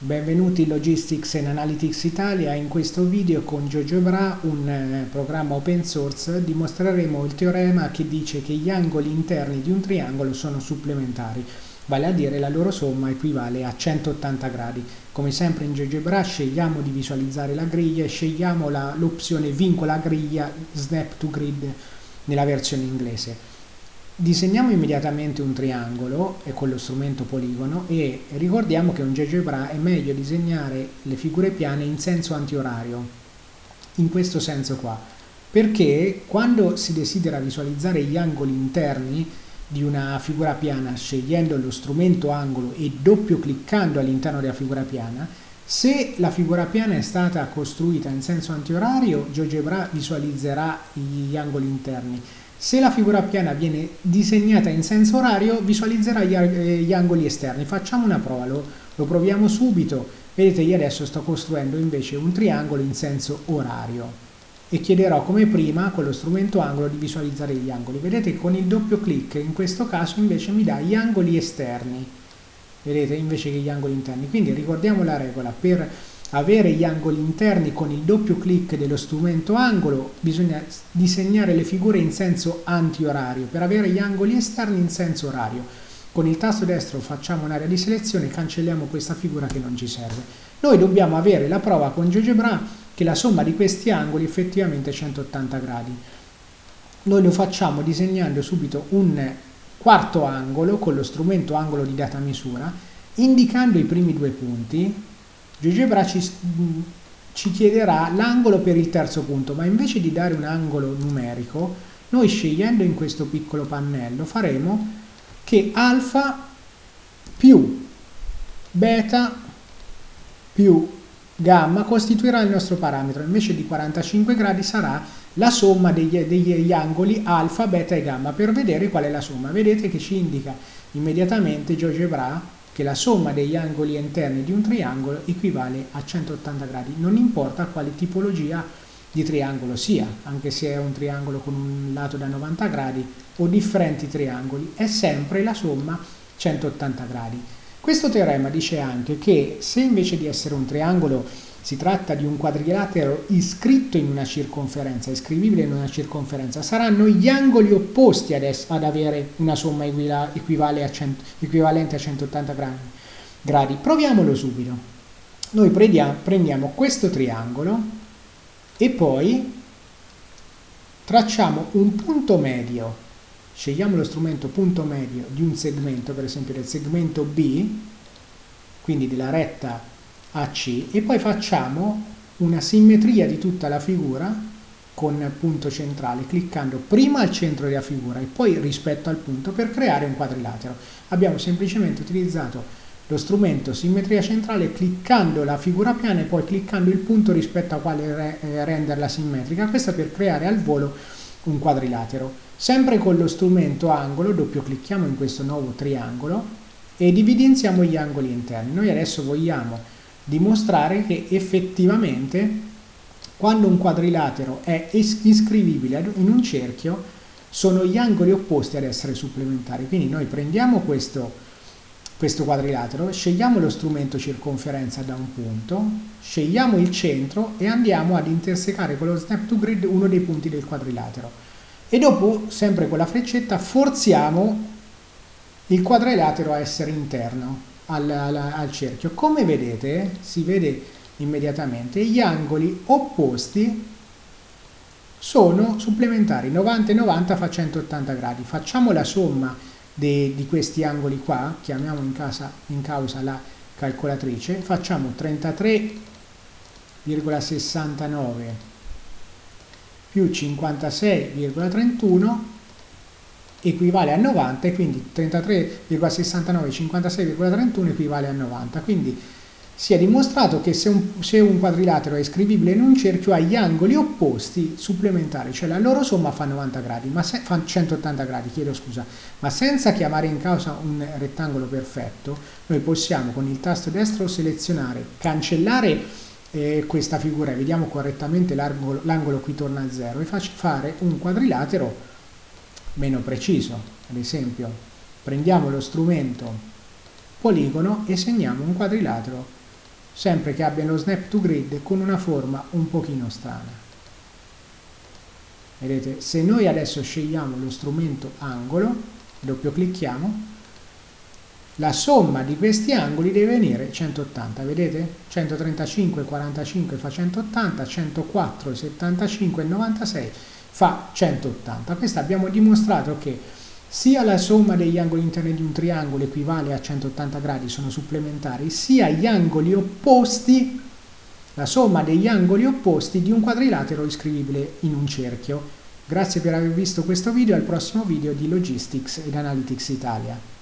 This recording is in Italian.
Benvenuti in Logistics and Analytics Italia, in questo video con GeoGebra, un eh, programma open source, dimostreremo il teorema che dice che gli angoli interni di un triangolo sono supplementari, vale a dire la loro somma equivale a 180 gradi. Come sempre in GeoGebra scegliamo di visualizzare la griglia e scegliamo l'opzione vincola griglia Snap to Grid nella versione inglese. Disegniamo immediatamente un triangolo con lo strumento poligono e ricordiamo che un GeoGebra è meglio disegnare le figure piane in senso antiorario, in questo senso qua, perché quando si desidera visualizzare gli angoli interni di una figura piana scegliendo lo strumento angolo e doppio cliccando all'interno della figura piana, se la figura piana è stata costruita in senso antiorario, GeoGebra visualizzerà gli angoli interni se la figura piana viene disegnata in senso orario, visualizzerà gli, eh, gli angoli esterni. Facciamo una prova, lo, lo proviamo subito. Vedete, io adesso sto costruendo invece un triangolo in senso orario e chiederò come prima con lo strumento angolo di visualizzare gli angoli. Vedete con il doppio clic in questo caso invece mi dà gli angoli esterni, vedete invece che gli angoli interni. Quindi ricordiamo la regola, per avere gli angoli interni con il doppio clic dello strumento angolo bisogna disegnare le figure in senso antiorario. Per avere gli angoli esterni in senso orario. Con il tasto destro facciamo un'area di selezione e cancelliamo questa figura che non ci serve. Noi dobbiamo avere la prova con GeoGebra che la somma di questi angoli effettivamente è 180 gradi. Noi lo facciamo disegnando subito un quarto angolo con lo strumento angolo di data misura indicando i primi due punti GeoGebra ci, ci chiederà l'angolo per il terzo punto, ma invece di dare un angolo numerico, noi scegliendo in questo piccolo pannello faremo che alfa più beta più gamma costituirà il nostro parametro, invece di 45 gradi sarà la somma degli, degli angoli alfa, beta e gamma per vedere qual è la somma. Vedete che ci indica immediatamente GeoGebra che la somma degli angoli interni di un triangolo equivale a 180 gradi, non importa quale tipologia di triangolo sia, anche se è un triangolo con un lato da 90 gradi o differenti triangoli, è sempre la somma 180 gradi. Questo teorema dice anche che se invece di essere un triangolo si tratta di un quadrilatero iscritto in una circonferenza, iscrivibile in una circonferenza, saranno gli angoli opposti ad, ad avere una somma a 100, equivalente a 180 gradi. Proviamolo subito. Noi prendiamo, prendiamo questo triangolo e poi tracciamo un punto medio, scegliamo lo strumento punto medio di un segmento, per esempio del segmento B, quindi della retta AC e poi facciamo una simmetria di tutta la figura con punto centrale cliccando prima al centro della figura e poi rispetto al punto per creare un quadrilatero. Abbiamo semplicemente utilizzato lo strumento simmetria centrale cliccando la figura piana e poi cliccando il punto rispetto a quale eh, renderla simmetrica, questa per creare al volo un quadrilatero. Sempre con lo strumento angolo doppio clicchiamo in questo nuovo triangolo ed evidenziamo gli angoli interni. Noi adesso vogliamo dimostrare che effettivamente quando un quadrilatero è iscrivibile in un cerchio sono gli angoli opposti ad essere supplementari. Quindi noi prendiamo questo, questo quadrilatero, scegliamo lo strumento circonferenza da un punto, scegliamo il centro e andiamo ad intersecare con lo snap to grid uno dei punti del quadrilatero. E dopo, sempre con la freccetta, forziamo il quadrilatero a essere interno al, al, al cerchio. Come vedete, si vede immediatamente, gli angoli opposti sono supplementari, 90 e 90 fa 180 gradi. Facciamo la somma de, di questi angoli qua, chiamiamo in, casa, in causa la calcolatrice, facciamo 33,69 più 56,31 equivale a 90 e quindi 33,69 56,31 equivale a 90 quindi si è dimostrato che se un, se un, quadrilatero è scrivibile in un cerchio ha gli angoli opposti supplementari cioè la loro somma fa 90 gradi ma se, fa 180 gradi chiedo scusa. Ma senza chiamare in causa un rettangolo perfetto noi possiamo con il tasto destro selezionare cancellare eh, questa figura. E vediamo correttamente l'angolo qui torna a 0 e fare un quadrilatero meno preciso. Ad esempio, prendiamo lo strumento poligono e segniamo un quadrilatero sempre che abbia lo snap to grid con una forma un pochino strana. Vedete, se noi adesso scegliamo lo strumento angolo, doppio clicchiamo, la somma di questi angoli deve venire 180, vedete? 135, 45 fa 180, 104, 75 96 fa 180. Questo abbiamo dimostrato che sia la somma degli angoli interni di un triangolo equivale a 180 gradi, sono supplementari, sia gli angoli opposti, la somma degli angoli opposti di un quadrilatero iscrivibile in un cerchio. Grazie per aver visto questo video, al prossimo video di Logistics ed Analytics Italia.